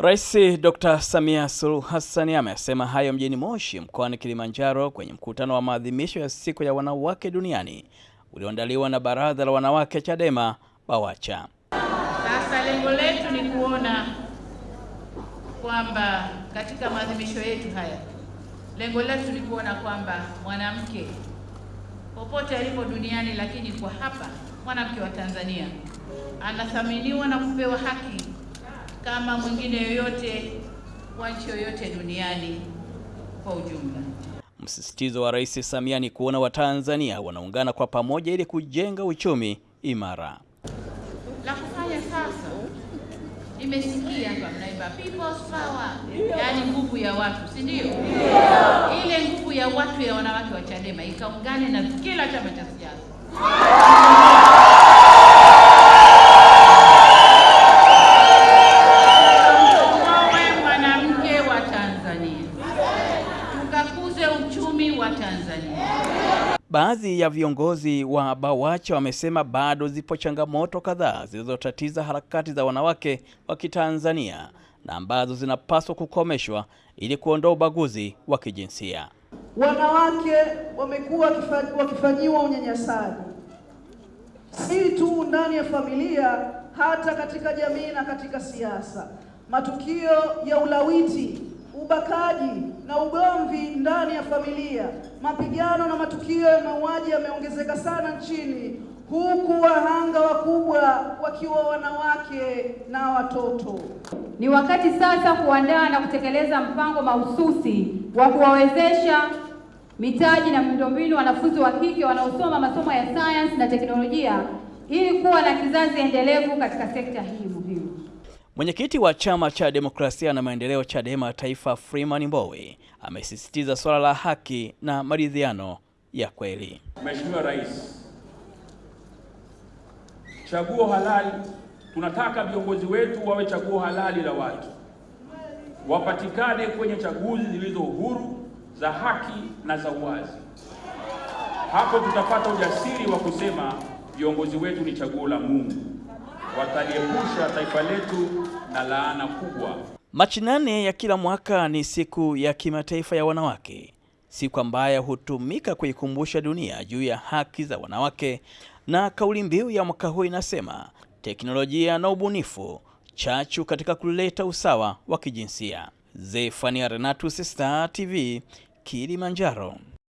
Rais Dr. Samia Suluhu Hassan amesema hayo mjini Moshi mkoani Kilimanjaro kwenye mkutano wa maadhimisho ya siku ya wanawake duniani ulioandaliwa na Baraza la Wanawake Chadema Bawacha. Sasa lengo letu ni kuona kwamba katika maadhimisho yetu haya, lengo letu ni kuona kwamba mwanamke popote alipo duniani, lakini kwa hapa mwanamke wa Tanzania anathaminiwa na kupewa haki kama mwingine yoyote wa nchi yoyote duniani kwa ujumla. Msisitizo wa Rais Samia ni kuona Watanzania wanaungana kwa pamoja ili kujenga uchumi imara. La kufanya sasa, nimesikia hapa mnaimba people's power, yaani nguvu ya watu, si ndio? Ile nguvu ya watu ya wanawake wa Chadema ikaungane na kila chama cha siasa tuoe mwanamke wa Tanzania, tukakuze uchumi wa Tanzania. Baadhi ya viongozi wa Bawacha wamesema bado zipo changamoto kadhaa zilizotatiza harakati za wanawake wa Kitanzania na ambazo zinapaswa kukomeshwa ili kuondoa ubaguzi wa kijinsia. Wanawake wamekuwa wakifanyiwa unyanyasaji si tu ndani ya familia, hata katika jamii na katika siasa. Matukio ya ulawiti, ubakaji na ugomvi ndani ya familia, mapigano na matukio ya mauaji yameongezeka sana nchini, huku wahanga wakubwa wakiwa wanawake na watoto. Ni wakati sasa kuandaa na kutekeleza mpango mahususi wa kuwawezesha mitaji na miundombinu wanafunzi wa kike wanaosoma masomo ya sayansi na teknolojia ili kuwa na kizazi endelevu katika sekta hii muhimu. Mwenyekiti wa Chama cha Demokrasia na Maendeleo Chadema Taifa, Freeman Mbowe, amesisitiza swala la haki na maridhiano ya kweli. Mheshimiwa Rais, chaguo halali, tunataka viongozi wetu wawe chaguo halali la watu, wapatikane kwenye chaguzi zilizo huru za haki na za uwazi. Hapo tutapata ujasiri wa kusema viongozi wetu ni chaguo la Mungu, wataliepusha taifa letu na laana kubwa. Machi nane ya kila mwaka ni siku ya kimataifa ya wanawake, siku ambayo hutumika kuikumbusha dunia juu ya haki za wanawake, na kauli mbiu ya mwaka huu inasema teknolojia na ubunifu, chachu katika kuleta usawa wa kijinsia. Zefania Renatus, Star TV, Kilimanjaro.